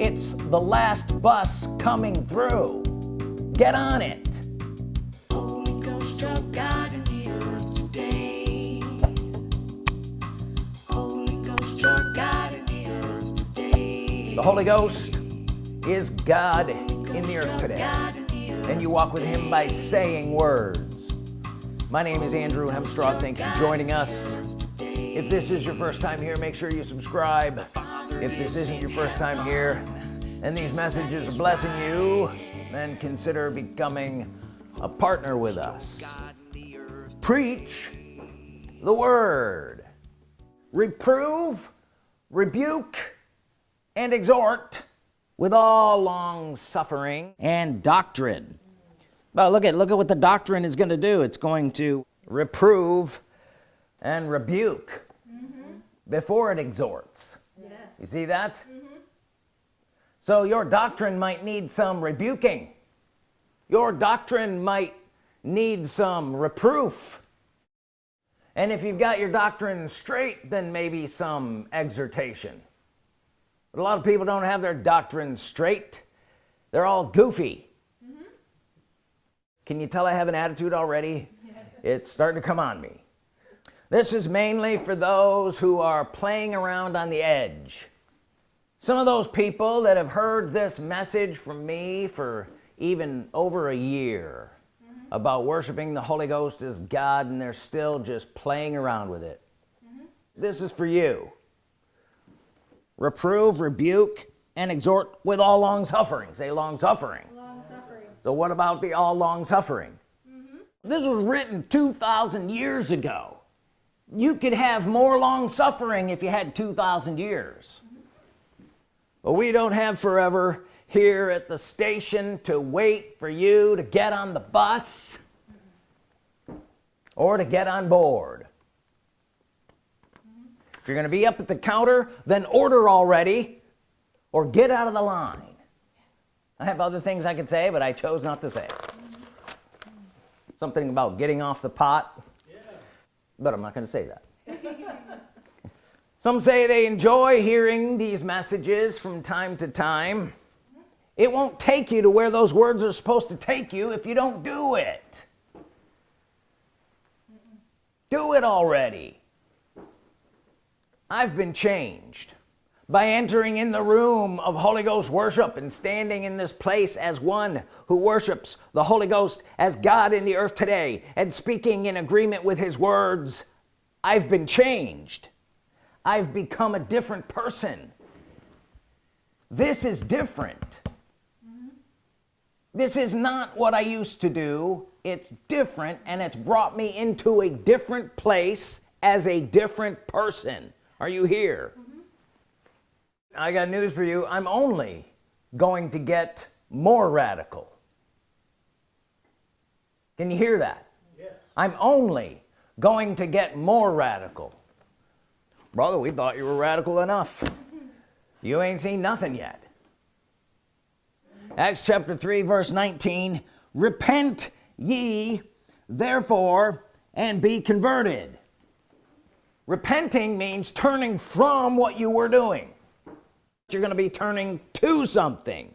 it's the last bus coming through. Get on it. Holy Ghost struck God in the earth today. Holy Ghost struck God in the earth today. the Holy Ghost is God in the earth today. The earth and you walk with him by saying words. My name is Andrew Hemstraw. thank you for joining us. if this is your first time here make sure you subscribe if this isn't your first time here and these messages are blessing you then consider becoming a partner with us. Preach the word. Reprove rebuke and exhort with all long suffering and doctrine. But look at look at what the doctrine is going to do. It's going to reprove and rebuke mm-hmm. before it exhorts you see that? So your doctrine might need some rebuking. Your doctrine might need some reproof. And if you've got your doctrine straight then maybe some exhortation. But a lot of people don't have their doctrine straight. They're all goofy. Can you tell I have an attitude already? Yes. it's starting to come on me this is mainly for those who are playing around on the edge. Some of those people that have heard this message from me for even over a year about worshiping the Holy Ghost as God and they're still just playing around with it. This is for you. Reprove rebuke and exhort with all long suffering. Say long suffering. Long suffering. so what about the all long suffering? Mm-hmm. This was written 2,000 years ago you could have more long suffering if you had 2,000 years. But we don't have forever here at the station to wait for you to get on the bus or to get on board. If you're gonna be up at the counter then order already or get out of the line. I have other things I could say but I chose not to say something about getting off the pot but I'm not gonna say that. Some say they enjoy hearing these messages from time to time. It won't take you to where those words are supposed to take you if you don't do it. Do it already. I've been changed by entering in the room of Holy Ghost worship and standing in this place as one who worships the Holy Ghost as God in the earth today and speaking in agreement with his words I've been changed. I've become a different person. This is different. This is not what I used to do. It's different and it's brought me into a different place as a different person. Are you here I got news for you. I'm only going to get more radical. Can you hear that? I'm only going to get more radical. Brother we thought you were radical enough. You ain't seen nothing yet. Acts chapter 3 verse 19 repent ye therefore and be converted. Repenting means turning from what you were doing you're gonna be turning to something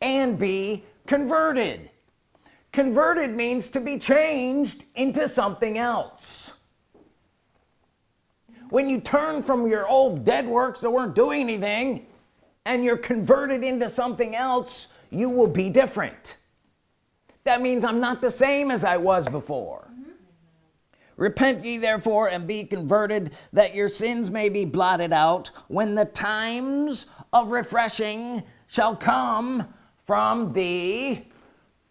and be converted. Converted means to be changed into something else. When you turn from your old dead works that weren't doing anything and you're converted into something else you will be different. That means I'm not the same as I was before repent ye therefore and be converted that your sins may be blotted out when the times of refreshing shall come from the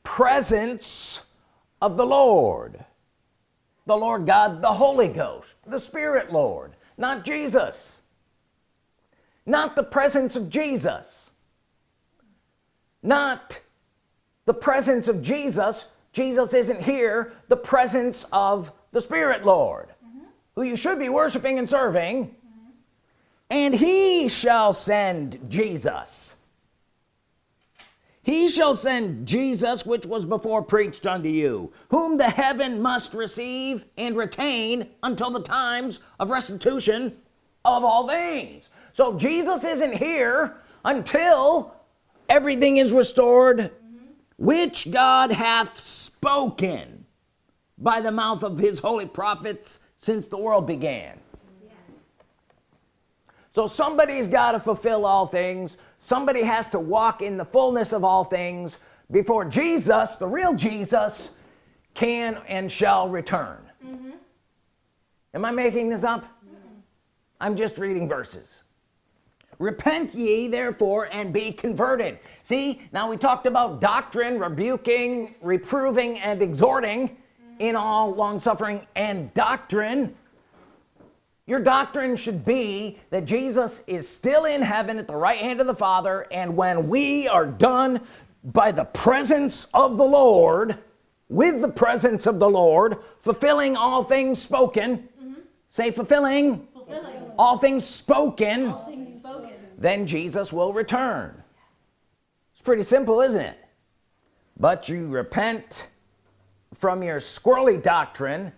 presence of the Lord. The Lord God the Holy Ghost the Spirit Lord not Jesus. Not the presence of Jesus. Not the presence of Jesus Jesus isn't here the presence of the Spirit Lord mm-hmm. who you should be worshiping and serving. Mm-hmm. And he shall send Jesus. He shall send Jesus which was before preached unto you whom the heaven must receive and retain until the times of restitution of all things. So Jesus isn't here until everything is restored which God hath spoken by the mouth of his holy prophets since the world began. So somebody's got to fulfill all things. Somebody has to walk in the fullness of all things before Jesus the real Jesus can and shall return. Mm-hmm. Am I making this up? Mm-hmm. I'm just reading verses repent ye therefore and be converted. See now we talked about doctrine rebuking reproving and exhorting in all long-suffering and doctrine. Your doctrine should be that Jesus is still in heaven at the right hand of the Father and when we are done by the presence of the Lord with the presence of the Lord fulfilling all things spoken. Mm-hmm. Say fulfilling, Fulfilling. All things spoken. All things spoken. Then Jesus will return. It's pretty simple isn't it? But you repent from your squirrely doctrine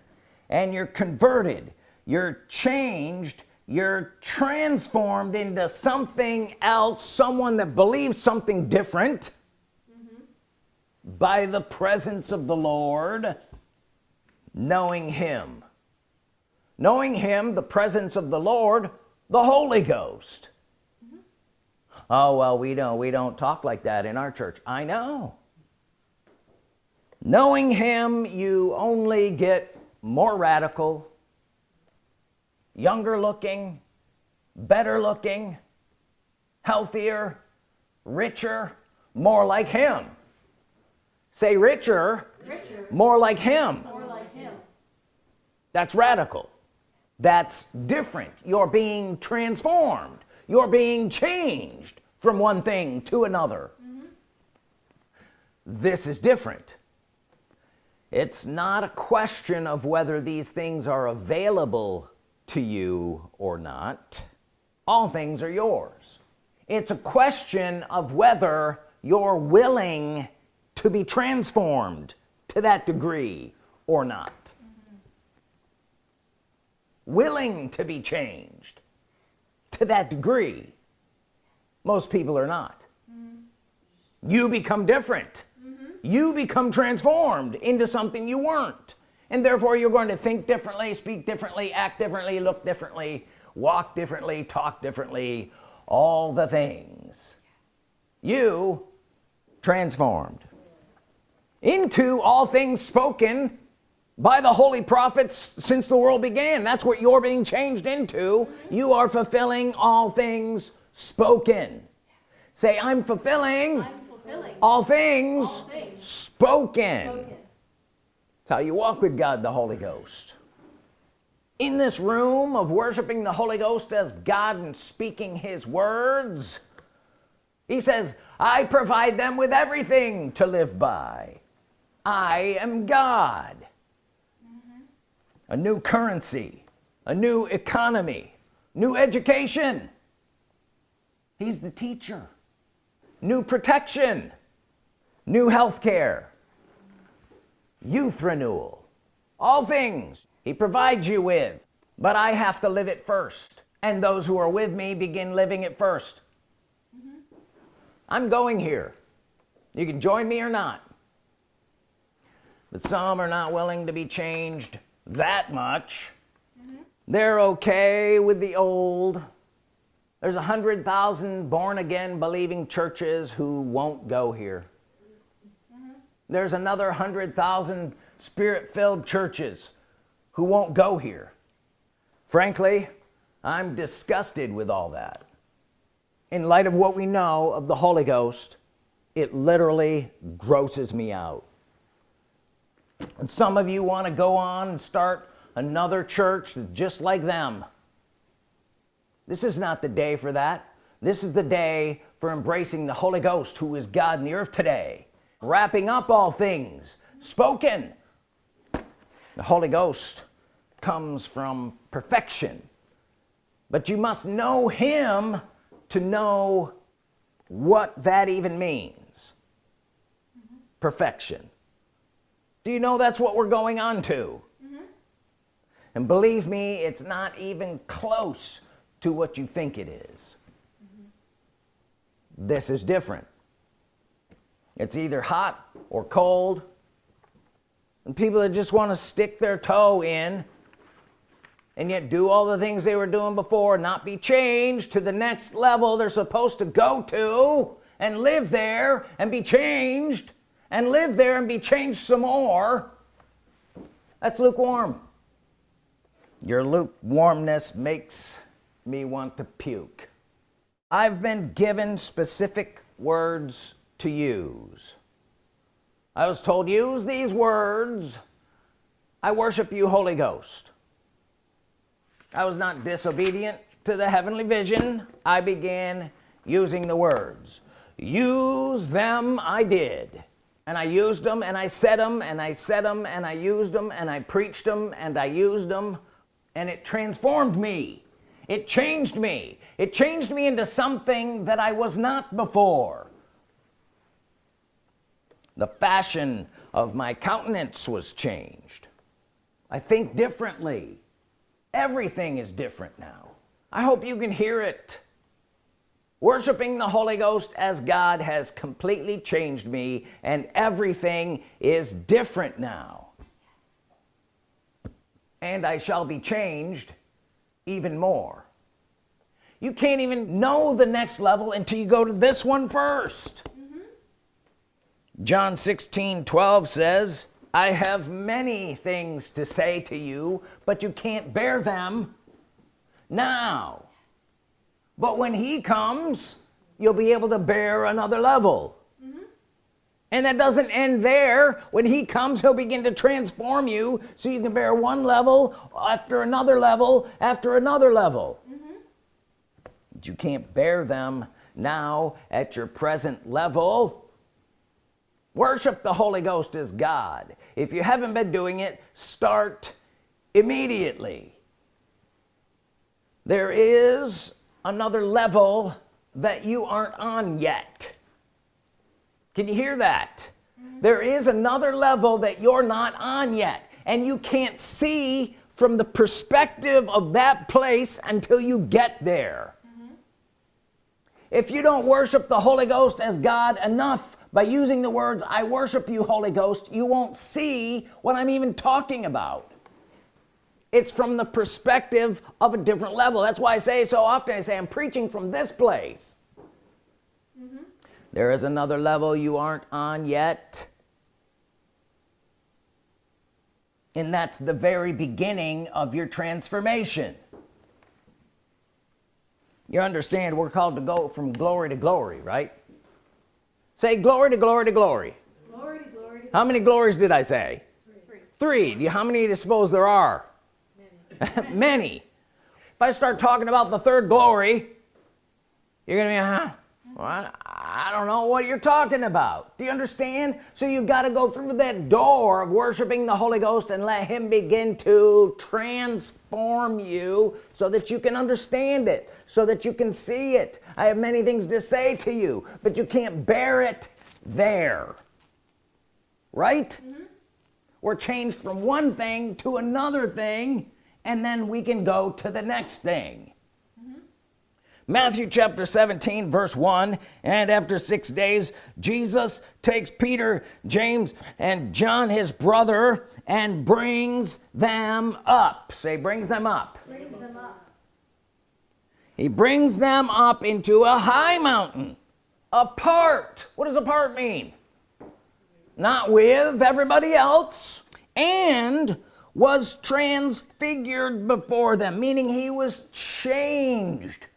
and you're converted. You're changed. You're transformed into something else someone that believes something different. By the presence of the Lord knowing him. Knowing him the presence of the Lord the Holy Ghost oh well we don't we don't talk like that in our church. I know. Knowing him you only get more radical younger looking better looking healthier richer more like him. Say richer Richer, more like him. More like him. that's radical. That's different. You're being transformed you're being changed from one thing to another. Mm-hmm. This is different. It's not a question of whether these things are available to you or not. All things are yours. It's a question of whether you're willing to be transformed to that degree or not. Mm-hmm. Willing to be changed to that degree most people are not. You become different. You become transformed into something you weren't. And therefore you're going to think differently speak differently act differently look differently walk differently talk differently all the things. You transformed into all things spoken by the holy prophets since the world began. That's what you're being changed into. You are fulfilling all things spoken. Say I'm fulfilling I'm fulfilling all things, all things spoken. spoken. How you walk with God the Holy Ghost. In this room of worshiping the Holy Ghost as God and speaking his words he says I provide them with everything to live by. I am God a new currency a new economy new education. He's the teacher. New protection new health care youth renewal all things he provides you with. But I have to live it first and those who are with me begin living it 1st mm-hmm. I'm going here. You can join me or not. But some are not willing to be changed that much they're okay with the old. There's a hundred thousand born-again believing churches who won't go here. There's another hundred thousand spirit-filled churches who won't go here. Frankly I'm disgusted with all that. In light of what we know of the Holy Ghost it literally grosses me out and some of you want to go on and start another church just like them. This is not the day for that. This is the day for embracing the Holy Ghost who is God in the earth today. Wrapping up all things spoken. The Holy Ghost comes from perfection. But you must know him to know what that even means. Mm-hmm. Perfection do you know that's what we're going on to? Mm-hmm. And believe me it's not even close to what you think it is. Mm-hmm. this is different. It's either hot or cold. And people that just want to stick their toe in and yet do all the things they were doing before not be changed to the next level they're supposed to go to and live there and be changed and live there and be changed some more. That's lukewarm. Your lukewarmness makes me want to puke. I've been given specific words to use. I was told use these words. I worship you Holy Ghost. I was not disobedient to the heavenly vision. I began using the words. Use them I did and I used them and I said them and I said them and I used them and I preached them and I used them and it transformed me. It changed me. It changed me into something that I was not before. The fashion of my countenance was changed. I think differently. Everything is different now. I hope you can hear it worshiping the Holy Ghost as God has completely changed me and everything is different now. And I shall be changed even more. You can't even know the next level until you go to this one first. Mm-hmm. John 16 12 says I have many things to say to you but you can't bear them now but when he comes you'll be able to bear another level. And that doesn't end there. When he comes he'll begin to transform you so you can bear one level after another level after another level. But you can't bear them now at your present level. Worship the Holy Ghost as God. If you haven't been doing it start immediately. There is another level that you aren't on yet. Can you hear that? Mm-hmm. There is another level that you're not on yet and you can't see from the perspective of that place until you get there. Mm-hmm. If you don't worship the Holy Ghost as God enough by using the words I worship you Holy Ghost you won't see what I'm even talking about it's from the perspective of a different level. That's why I say so often. I say I'm preaching from this place. There is another level you aren't on yet. And that's the very beginning of your transformation. You understand we're called to go from glory to glory right? Say glory to glory to glory. Glory to glory to how many glories did I say? Three. three. Do you, how many do you suppose there are many. If I start talking about the third glory you're gonna be huh? Well, I, I don't know what you're talking about. Do you understand? So you've got to go through that door of worshiping the Holy Ghost and let him begin to transform you so that you can understand it so that you can see it. I have many things to say to you but you can't bear it there. Right? Mm-hmm. We're changed from one thing to another thing and then we can go to the next thing. Matthew chapter 17 verse 1 and after six days Jesus takes Peter James and John his brother and brings them up. Say brings them up. Brings them up. he brings them up into a high mountain apart what does apart mean? Not with everybody else and was transfigured before them meaning he was changed.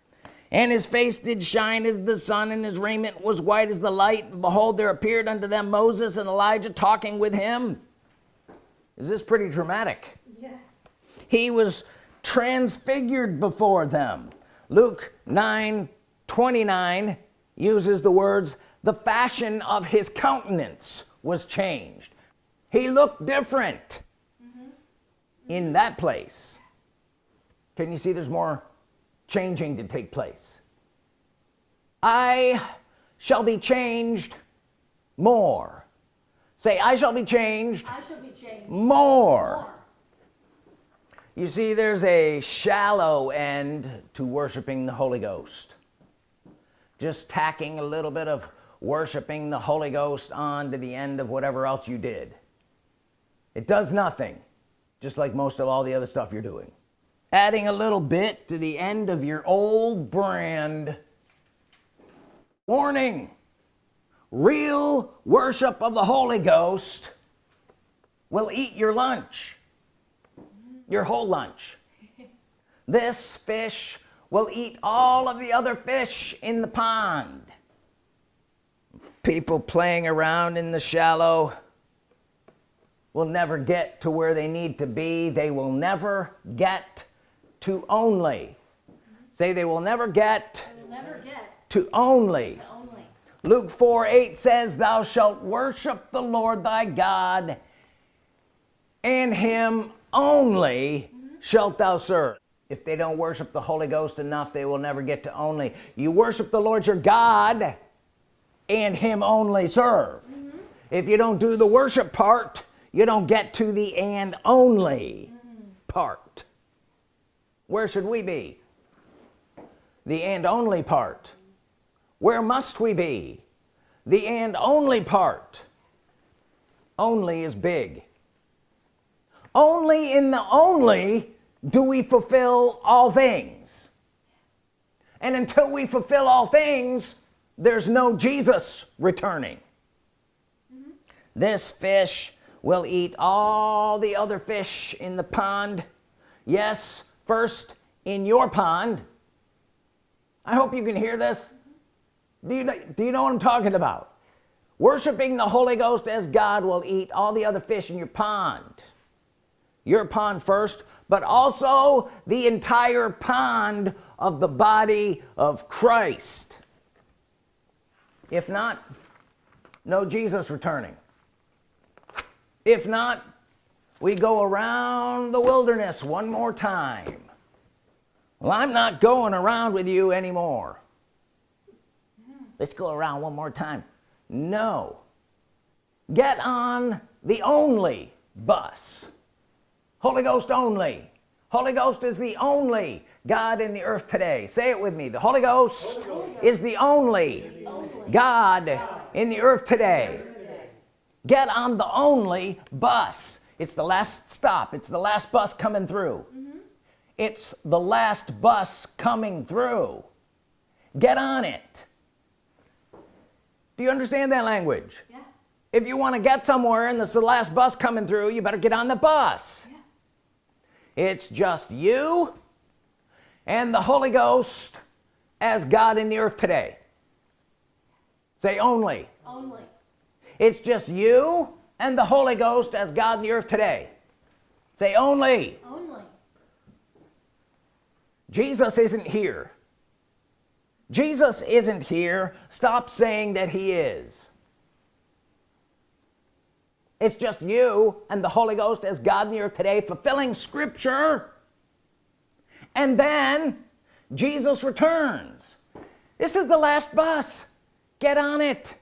And his face did shine as the sun and his raiment was white as the light. And behold there appeared unto them Moses and Elijah talking with him. Is this pretty dramatic? Yes. he was transfigured before them. Luke 9 29 uses the words the fashion of his countenance was changed. He looked different in that place can you see there's more changing to take place? I shall be changed more. Say I shall be changed I shall be changed. more. you see there's a shallow end to worshiping the Holy Ghost. Just tacking a little bit of worshiping the Holy Ghost on to the end of whatever else you did. It does nothing just like most of all the other stuff you're doing. Adding a little bit to the end of your old brand. Warning. Real worship of the Holy Ghost will eat your lunch. Your whole lunch. This fish will eat all of the other fish in the pond. People playing around in the shallow will never get to where they need to be. They will never get to only. Say they will never get We'll never get to only. to only. Luke 4 8 says thou shalt worship the Lord thy God and him only shalt thou serve. If they don't worship the Holy Ghost enough they will never get to only. You worship the Lord your God and him only serve. Mm-hmm. If you don't do the worship part you don't get to the and only part. Where should we be? The and only part. Where must we be? The and only part. Only is big. Only in the only do we fulfill all things. And until we fulfill all things there's no Jesus returning. Mm-hmm. This fish will eat all the other fish in the pond. Yes first in your pond. I hope you can hear this. Do you, know- do you know what I'm talking about? Worshiping the Holy Ghost as God will eat all the other fish in your pond. Your pond first but also the entire pond of the body of Christ. If not no Jesus returning if not we go around the wilderness one more time. Well I'm not going around with you anymore. Let's go around one more time. No. Get on the only bus. Holy Ghost only. Holy Ghost is the only God in the earth today. Say it with me. The Holy Ghost, is the only God in the earth today get on the only bus. It's the last stop. It's the last bus coming through. Mm-hmm. It's the last bus coming through. Get on it. Do you understand that language? Yeah. if you want to get somewhere and this is the last bus coming through you better get on the bus. Yeah. it's just you and the Holy Ghost as God in the earth today. Say only. Only. It's just you and the Holy Ghost as God in the earth today. Say only. Only. Jesus isn't here. Jesus isn't here. Stop saying that he is. It's just you and the Holy Ghost as God in the earth today fulfilling scripture. And then Jesus returns. This is the last bus. Get on it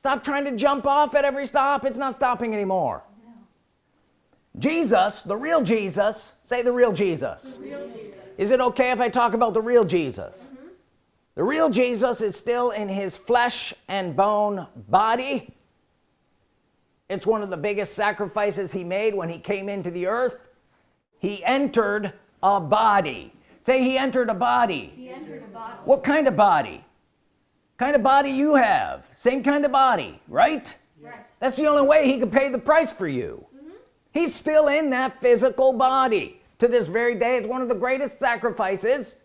stop trying to jump off at every stop. It's not stopping anymore. Jesus the real Jesus say the real Jesus. Real Jesus. is it okay if I talk about the real Jesus? Mm-hmm. The real Jesus is still in his flesh and bone body. It's one of the biggest sacrifices he made when he came into the earth. He entered a body. Say he entered a body. He entered a body. what kind of body kind of body you have. Same kind of body right? Right. that's the only way he could pay the price for you. Mm-hmm. He's still in that physical body. To this very day it's one of the greatest sacrifices.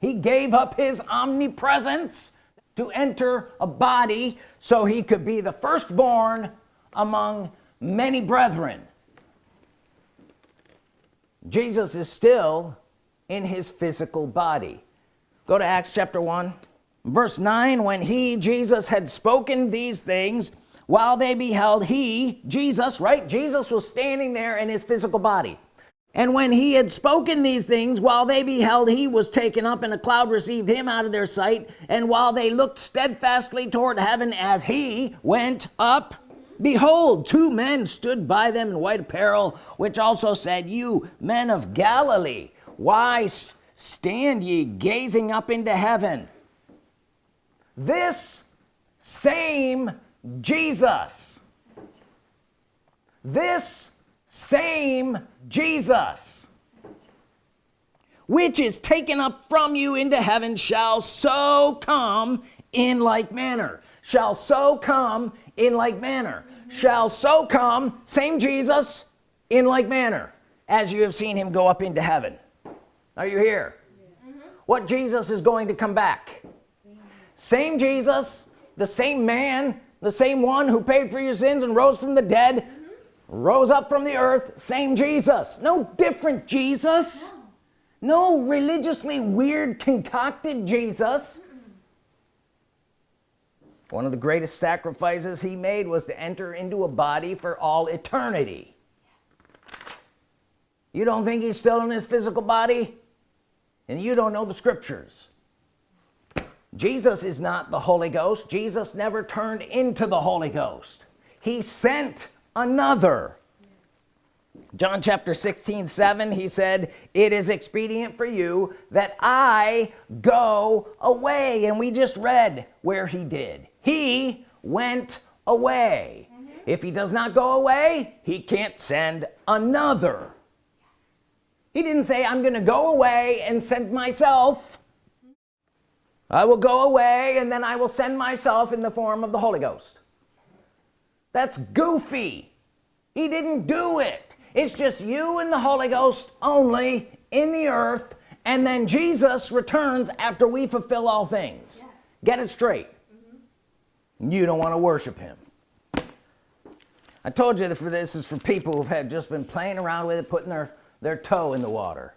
He gave up his omnipresence to enter a body so he could be the firstborn among many brethren. Jesus is still in his physical body. Go to Acts chapter 1 verse 9 when he Jesus had spoken these things while they beheld he Jesus right? Jesus was standing there in his physical body. And when he had spoken these things while they beheld he was taken up and a cloud received him out of their sight. And while they looked steadfastly toward heaven as he went up behold two men stood by them in white apparel which also said you men of Galilee why stand ye gazing up into heaven this same Jesus. This same Jesus which is taken up from you into heaven shall so come in like manner. Shall so come in like manner. Shall so come same Jesus in like manner as you have seen him go up into heaven. Are you here? What Jesus is going to come back same Jesus the same man the same one who paid for your sins and rose from the dead rose up from the earth same Jesus. No different Jesus. No religiously weird concocted Jesus. One of the greatest sacrifices he made was to enter into a body for all eternity. You don't think he's still in his physical body? And you don't know the scriptures Jesus is not the Holy Ghost. Jesus never turned into the Holy Ghost. He sent another. John chapter 16 7 he said it is expedient for you that I go away. And we just read where he did. He went away. Mm -hmm. if he does not go away he can't send another. He didn't say I'm gonna go away and send myself I will go away and then I will send myself in the form of the Holy Ghost. That's goofy. He didn't do it. It's just you and the Holy Ghost only in the earth and then Jesus returns after we fulfill all things. Yes. get it straight. Mm -hmm. you don't want to worship him. I told you that for this is for people who've just been playing around with it putting their their toe in the water.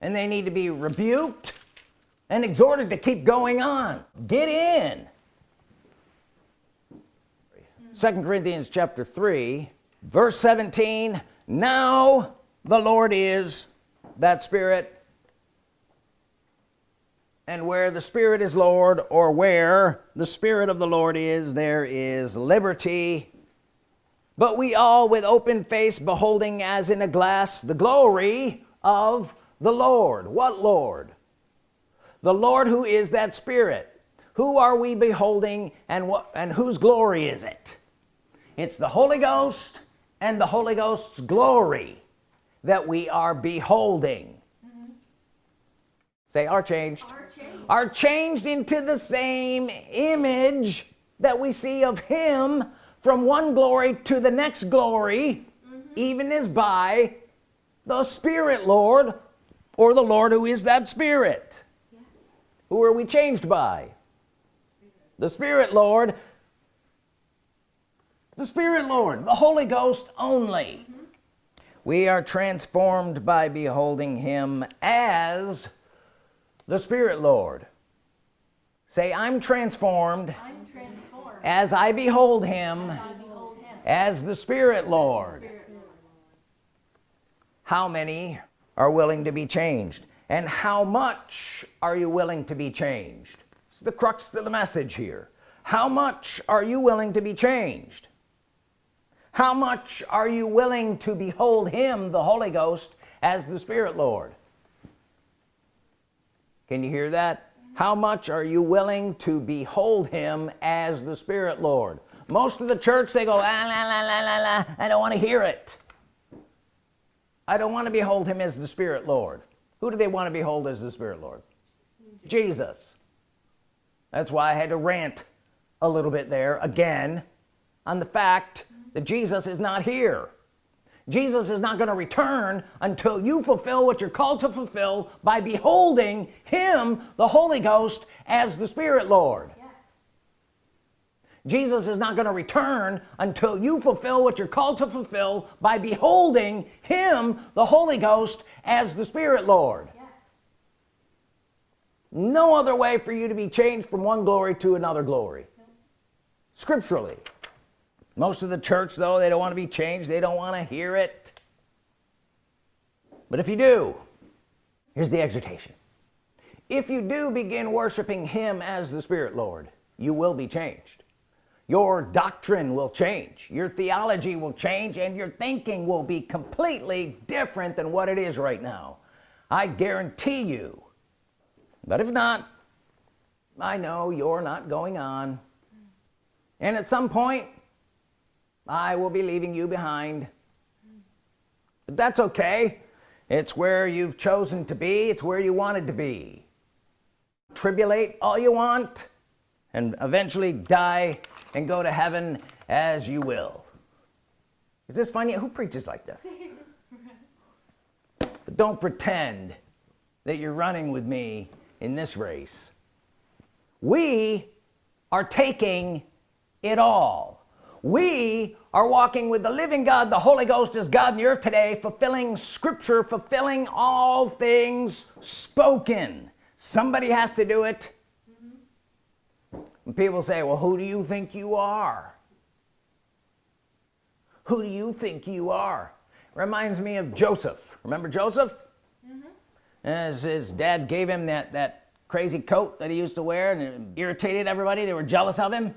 And they need to be rebuked and exhorted to keep going on. Get in. Second Corinthians chapter 3 verse 17 now the Lord is that spirit and where the Spirit is Lord or where the Spirit of the Lord is there is liberty. But we all with open face beholding as in a glass the glory of the Lord. What Lord the Lord who is that Spirit who are we beholding and what and whose glory is it it's the Holy Ghost and the Holy Ghost's glory that we are beholding mm -hmm. say are changed. are changed are changed into the same image that we see of him from one glory to the next glory mm -hmm. even as by the Spirit Lord or the Lord who is that Spirit. Who are we changed by the Spirit Lord the Spirit Lord the Holy Ghost only mm -hmm. we are transformed by beholding him as the Spirit Lord say I'm transformed, I'm transformed. as I behold him as, behold him. as the Spirit Lord Spirit. how many are willing to be changed and how much are you willing to be changed? It's the crux of the message here. How much are you willing to be changed? How much are you willing to behold him the Holy Ghost as the Spirit Lord? Can you hear that? How much are you willing to behold him as the Spirit Lord? Most of the church they go la, la, la, la, la, la. I don't want to hear it. I don't want to behold him as the Spirit Lord who do they want to behold as the Spirit Lord? Jesus. That's why I had to rant a little bit there again on the fact that Jesus is not here. Jesus is not going to return until you fulfill what you're called to fulfill by beholding him the Holy Ghost as the Spirit Lord. Jesus is not going to return until you fulfill what you're called to fulfill by beholding him the Holy Ghost as the Spirit Lord. Yes. no other way for you to be changed from one glory to another glory. No. scripturally. Most of the church though they don't want to be changed they don't want to hear it. But if you do here's the exhortation. If you do begin worshiping him as the Spirit Lord you will be changed your doctrine will change. Your theology will change and your thinking will be completely different than what it is right now. I guarantee you. But if not I know you're not going on. And at some point I will be leaving you behind. But that's okay. It's where you've chosen to be. It's where you wanted to be. Tribulate all you want and eventually die and go to heaven as you will. Is this funny? Who preaches like this? But don't pretend that you're running with me in this race. We are taking it all. We are walking with the living God the Holy Ghost is God in the earth today fulfilling scripture fulfilling all things spoken. Somebody has to do it and people say well who do you think you are? Who do you think you are? Reminds me of Joseph. Remember Joseph? Mm-hmm. As his dad gave him that that crazy coat that he used to wear and it irritated everybody. They were jealous of him.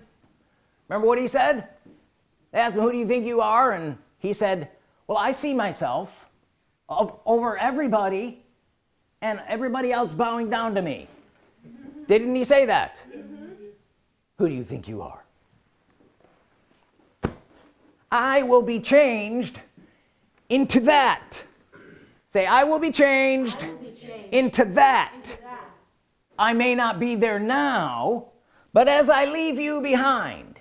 Remember what he said? They asked him who do you think you are? And he said well I see myself over everybody and everybody else bowing down to me. Didn't he say that mm-hmm. Who do you think you are I will be changed into that say I will be changed, Be changed. into that That. I may not be there now but as I leave you behind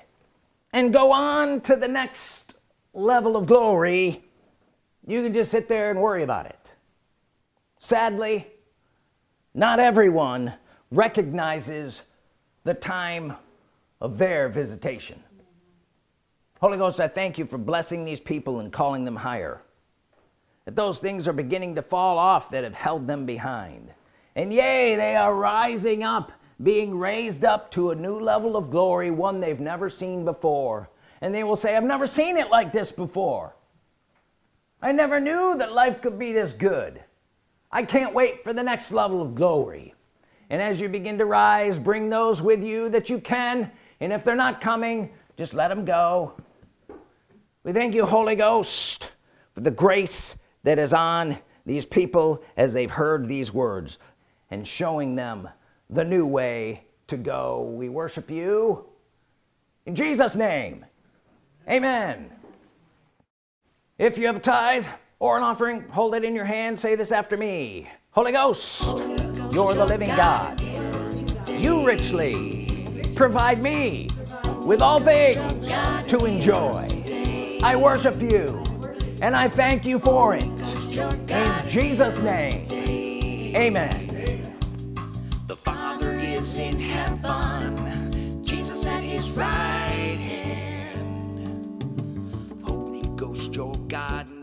and go on to the next level of glory you can just sit there and worry about it sadly not everyone recognizes the time of their visitation. Holy Ghost I thank you for blessing these people and calling them higher. That those things are beginning to fall off that have held them behind. And yea they are rising up being raised up to a new level of glory one they've never seen before. And they will say I've never seen it like this before. I never knew that life could be this good. I can't wait for the next level of glory. And as you begin to rise bring those with you that you can and if they're not coming just let them go. We thank you Holy Ghost for the grace that is on these people as they've heard these words and showing them the new way to go. We worship you in Jesus name. Amen. If you have a tithe or an offering hold it in your hand. Say this after me. Holy Ghost you're the living God. You richly provide me with all things to enjoy. I worship you and I thank you for it. In Jesus name amen. The Father is in heaven, Jesus at his right hand. Holy Ghost, your God